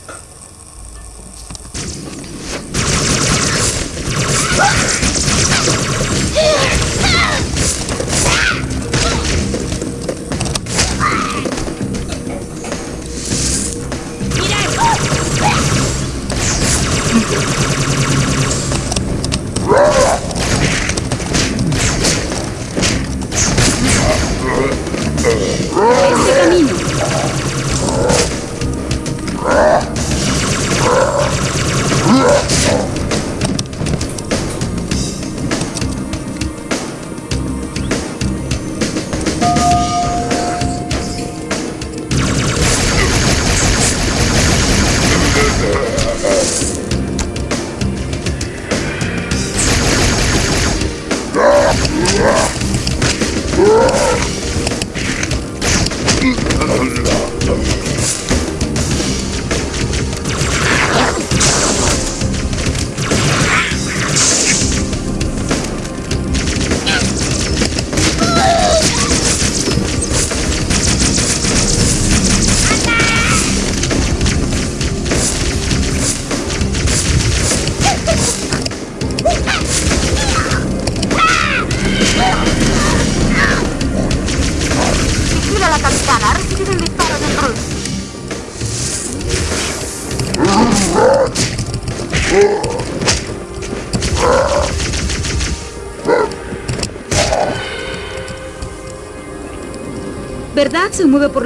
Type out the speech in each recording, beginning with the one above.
you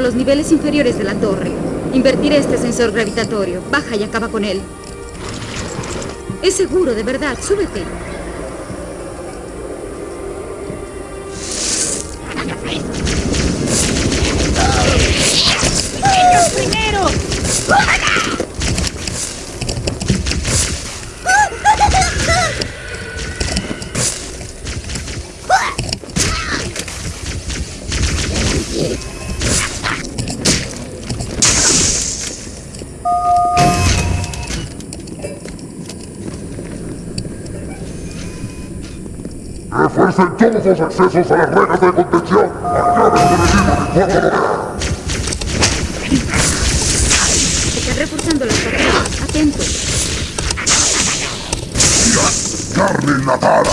los niveles inferiores de la torre. Invertiré este sensor gravitatorio. Baja y acaba con él. Es seguro, de verdad. Súbete. Refuercen todos los accesos a las rejas de contención. Acaben con el libro. Están reforzando las paredes. Atento. Carne enlatada.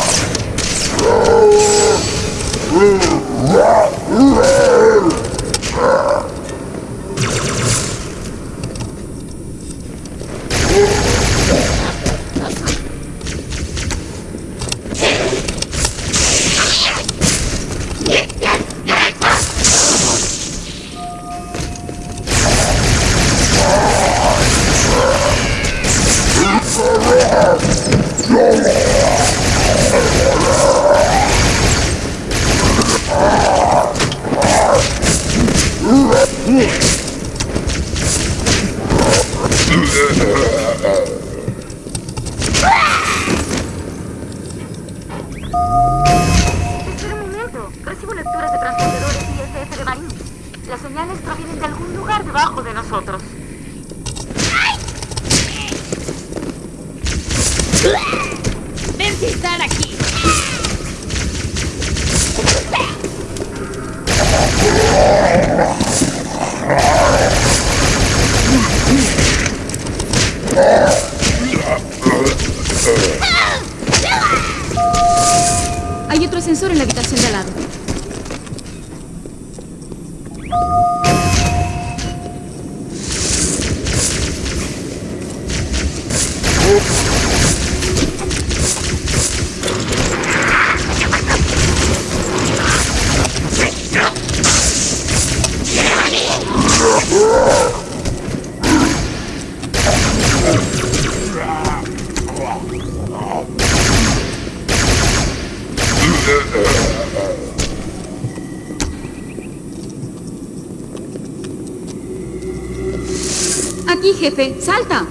Momento. Recibo lecturas de transpondedores ISF de Marines. Las señales provienen de algún lugar debajo de nosotros. ¡Ven si están aquí! Otro sensor en la habitación de al lado. Aquí, jefe. ¡Salta!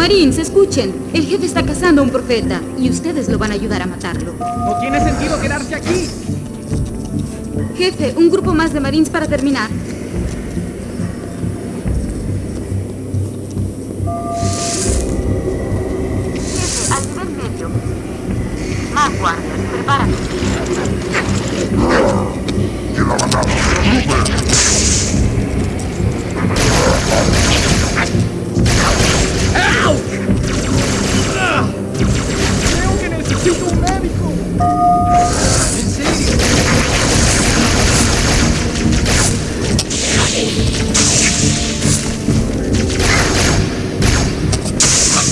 Marines, escuchen. El jefe está cazando a un profeta y ustedes lo van a ayudar a matarlo. No tiene sentido quedarse aquí. Jefe, un grupo más de Marines para terminar. Jefe, al nivel medio. Más guardias. Prepárate. La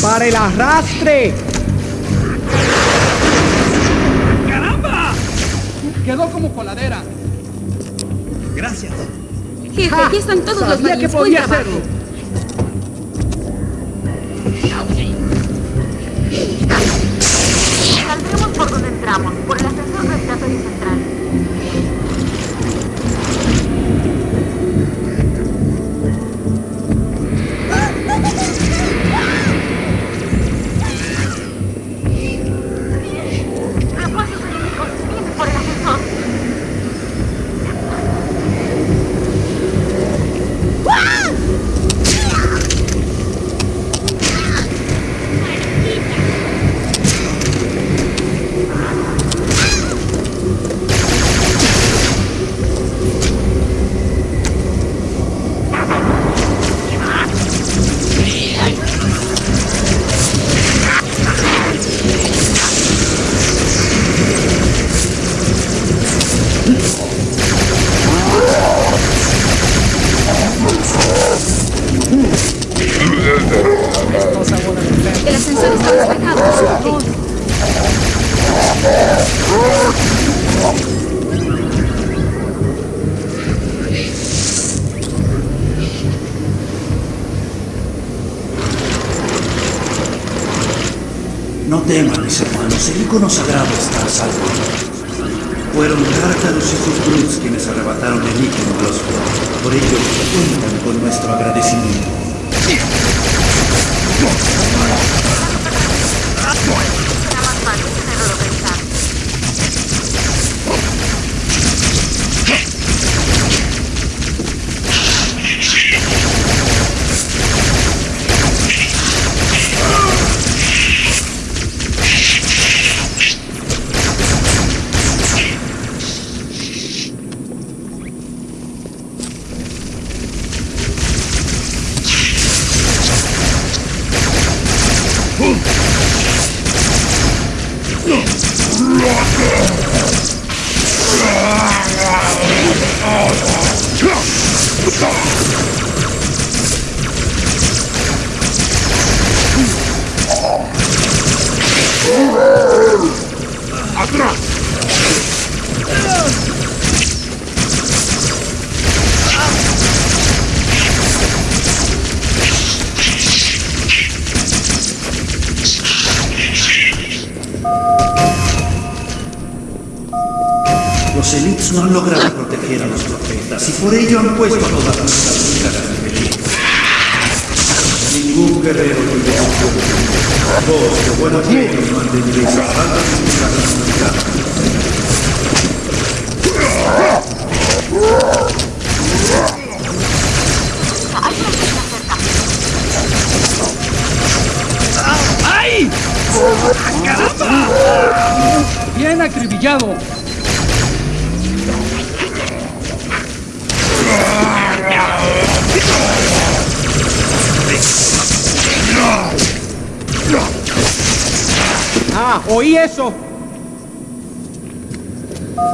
¡Para el arrastre! ¡Caramba! Quedó como coladera. Gracias. Jefe, ¡Ja! aquí están todos los Sabía que podía hacerlo. Teman, mis hermanos, el icono sagrado está a salvo. Fueron Tártaros y sus Bruts quienes arrebataron el ícono de los Flood. Por ello, cuentan con nuestro agradecimiento.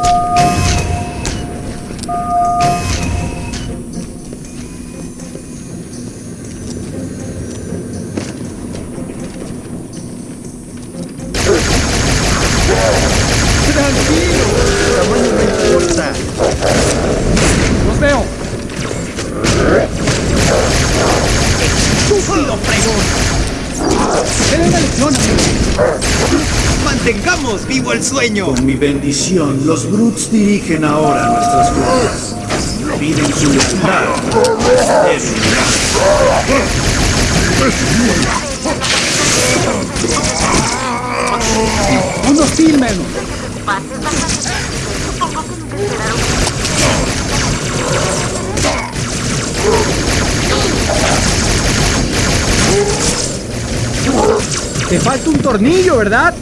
Música el sueño! Con mi bendición, los Brutes dirigen ahora nuestras fuerzas. Piden su lealtad. Unos esperaron. Te falta un tornillo, ¿verdad?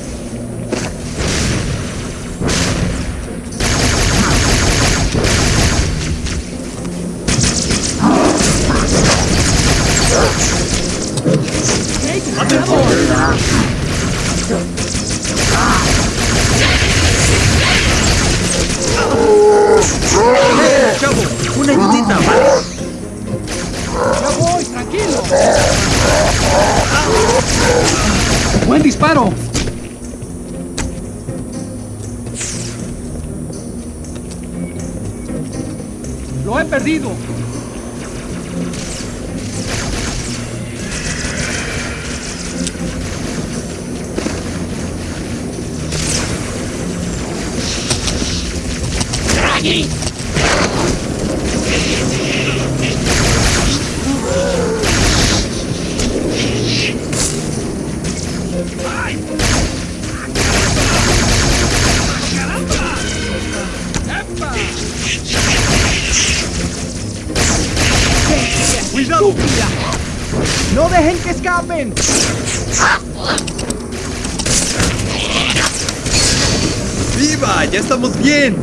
¡Viva! ¡Ya estamos bien!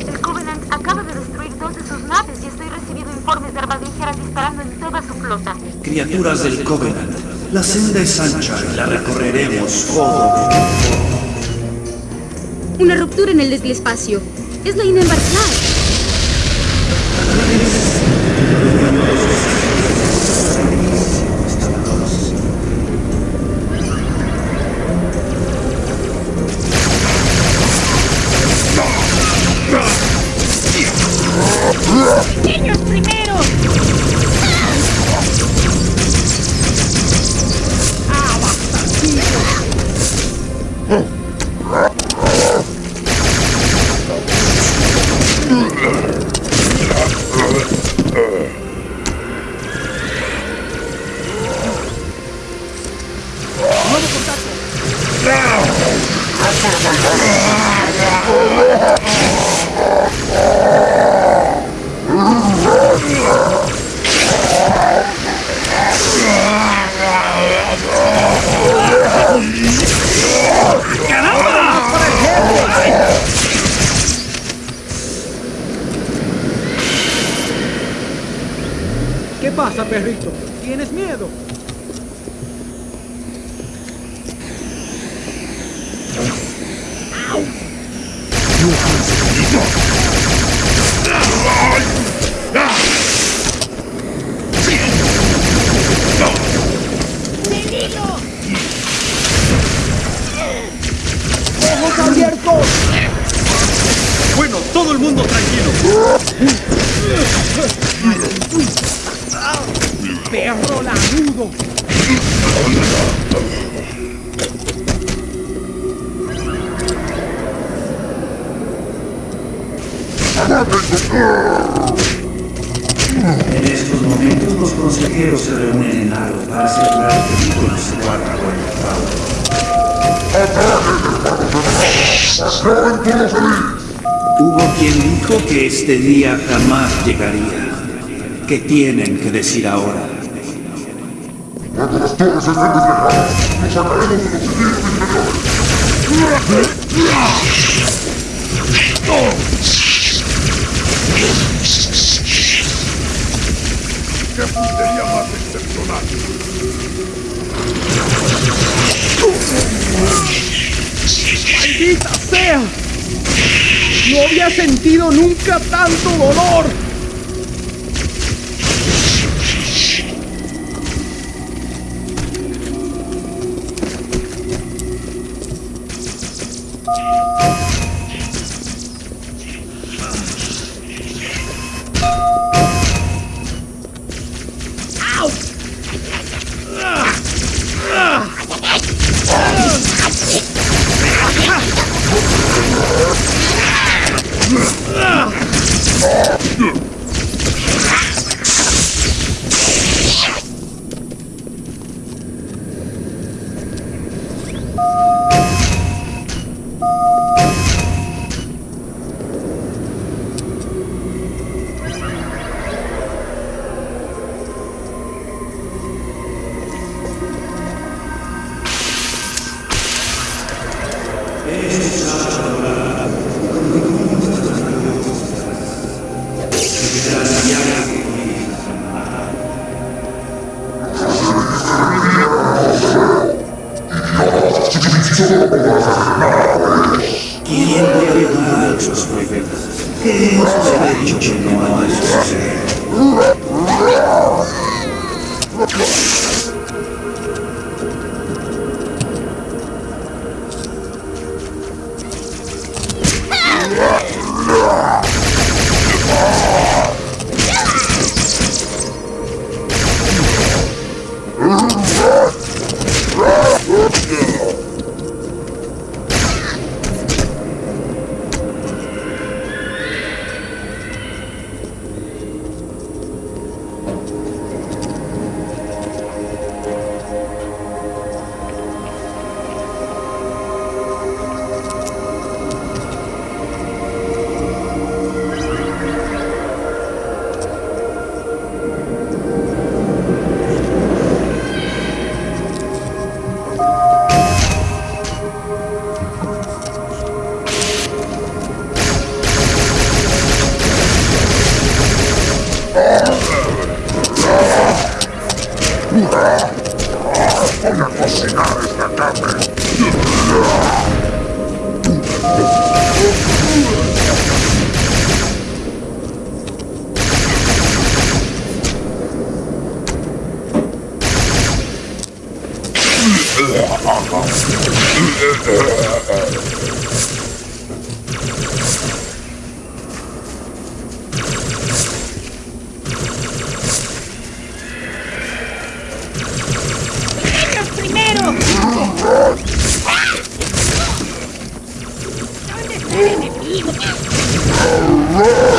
El Covenant acaba de destruir dos de sus naves y estoy recibiendo informes de armas ligeras disparando en toda su flota. Criaturas del Covenant, la senda es ancha y la recorreremos con Una ruptura en el despacio. Es la inembarcada. Los consejeros se reúnen en Aro para asegurar que Nicolás se guarda con el. Hubo quien dijo que este día jamás llegaría. ¿Qué tienen que decir ahora? ¡Qué puntería más excepcional! ¡Maldita sea! No había sentido nunca tanto dolor. Roar!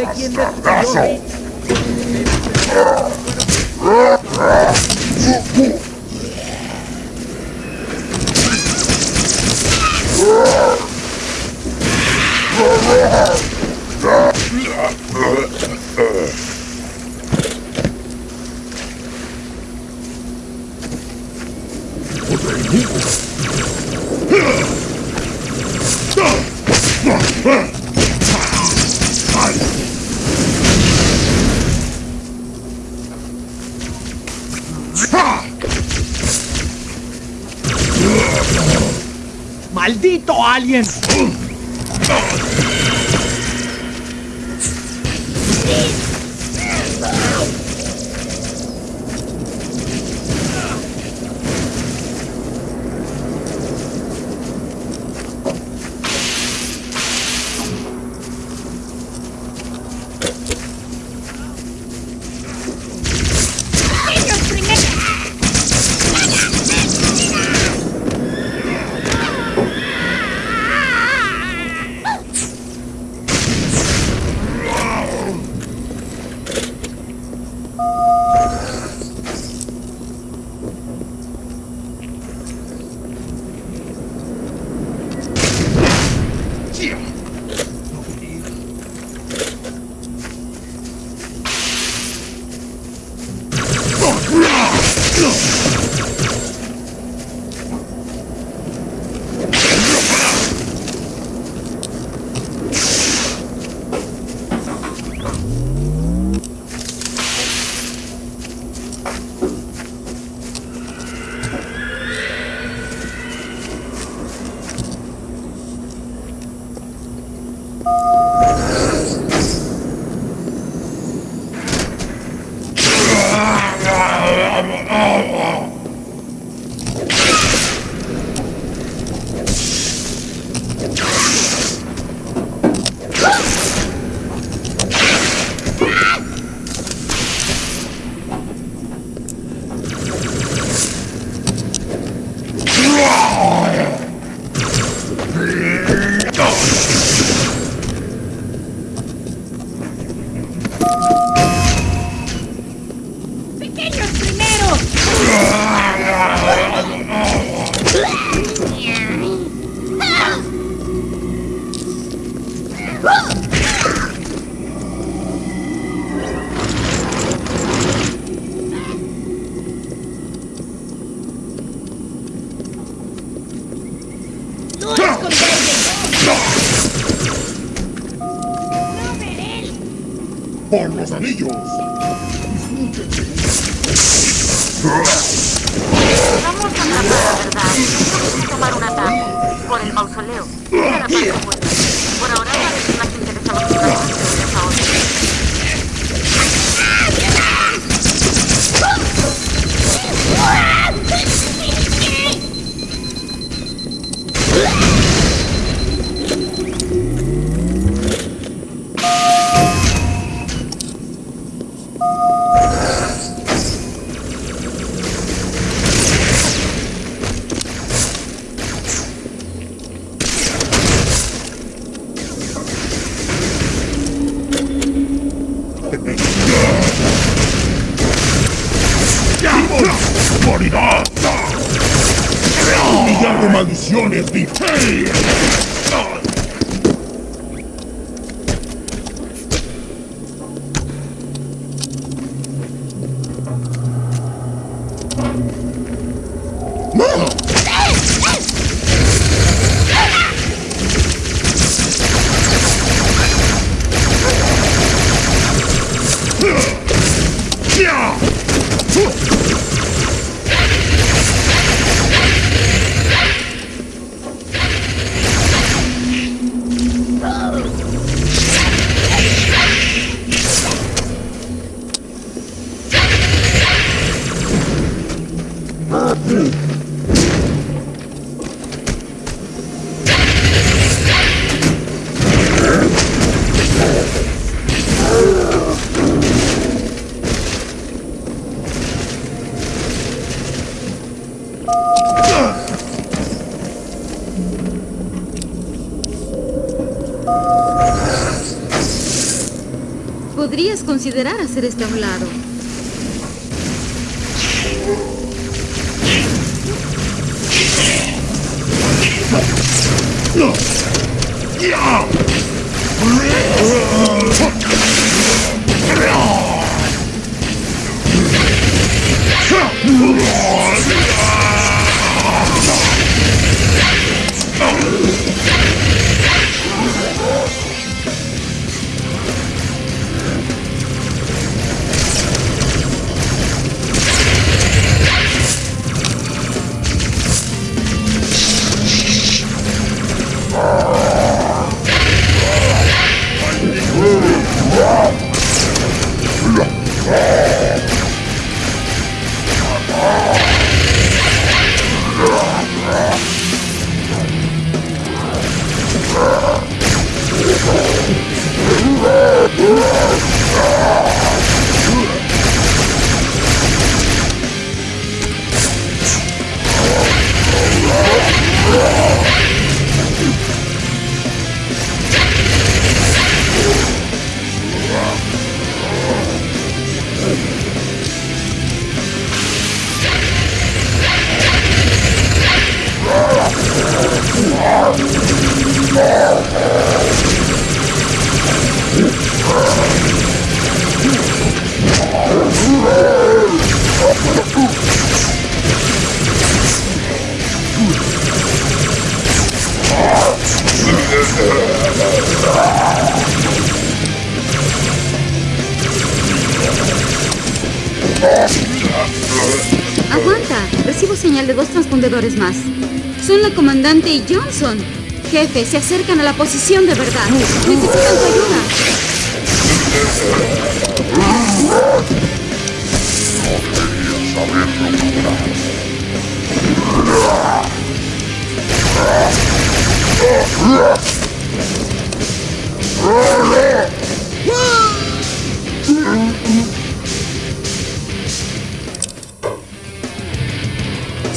sei que ainda... ¡Maldito alien! ¡Morirá! ¡Un millar de maldiciones, mi Podrías considerar hacer este a lado. Yeah! Se acercan a la posición de verdad. Necesitan tu ayuda.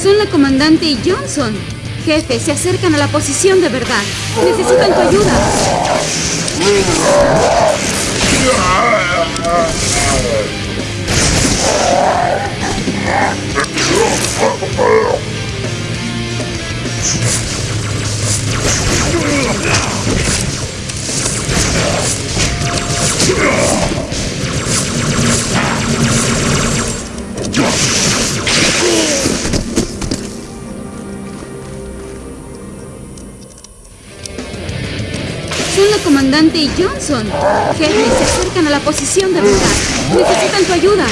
Son la comandante y Johnson. Jefe, se acercan a la posición de verdad. Necesitan tu ayuda. Son la comandante y Johnson. Jefe, se acercan a la posición de verdad. Necesitan tu ayuda.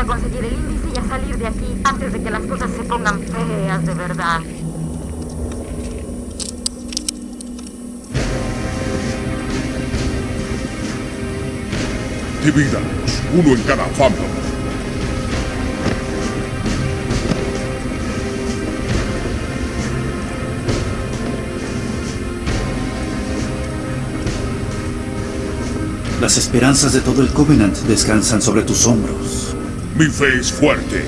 A conseguir el índice y a salir de aquí antes de que las cosas se pongan feas de verdad. Divídanos, uno en cada fandom. Las esperanzas de todo el Covenant descansan sobre tus hombros. Mi fe es fuerte.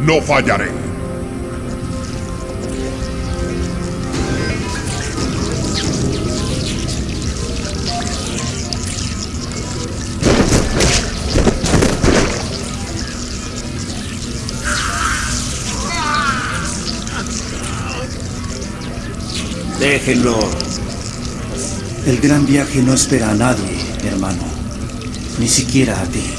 No fallaré. Déjenlo. El gran viaje no espera a nadie, hermano. Ni siquiera a ti.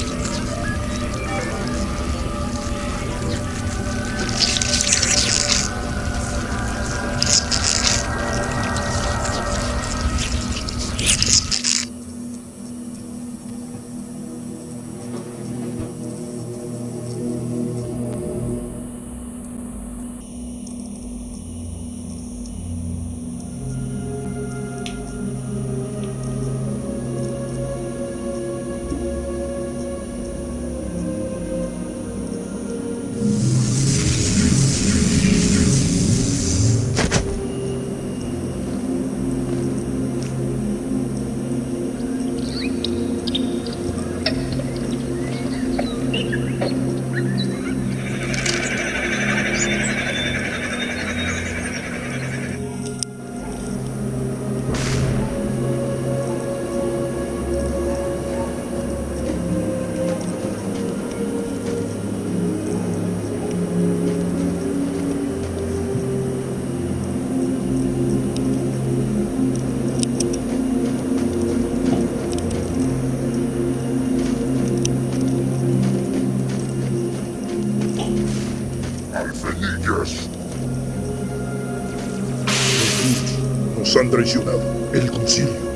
Traicionado. El concilio.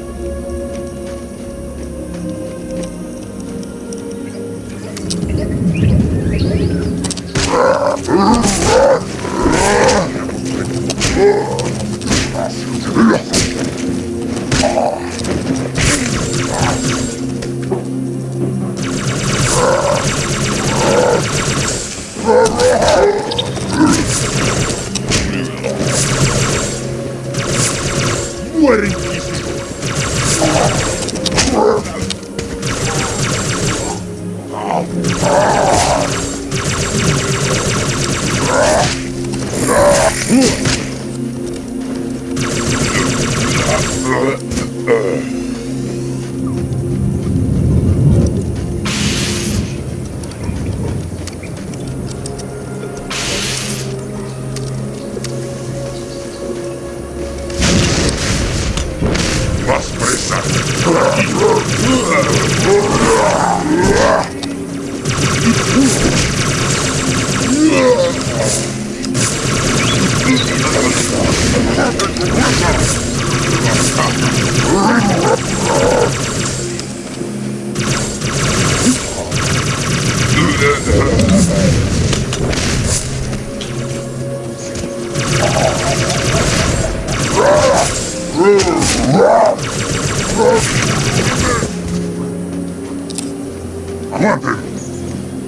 Aguante.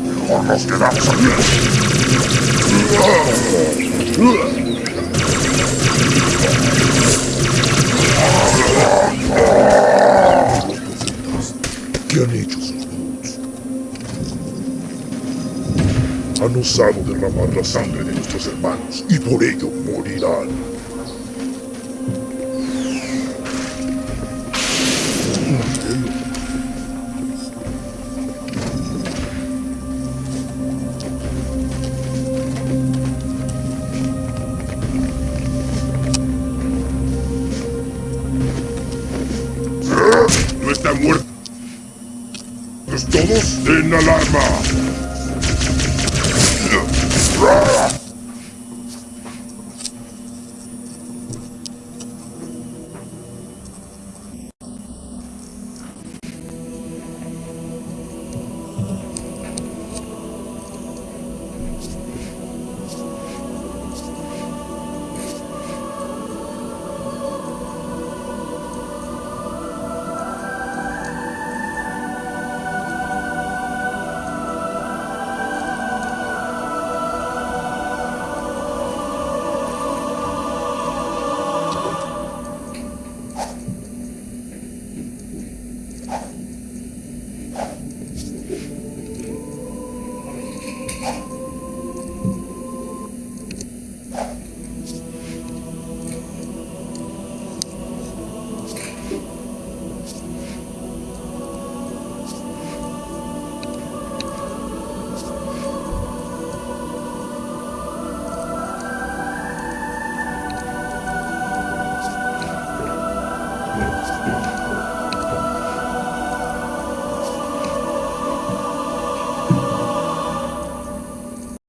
Mejor nos quedamos aquí. ¿Qué han hecho sus boots? Han osado derramar la sangre de nuestros hermanos y por ello morirán.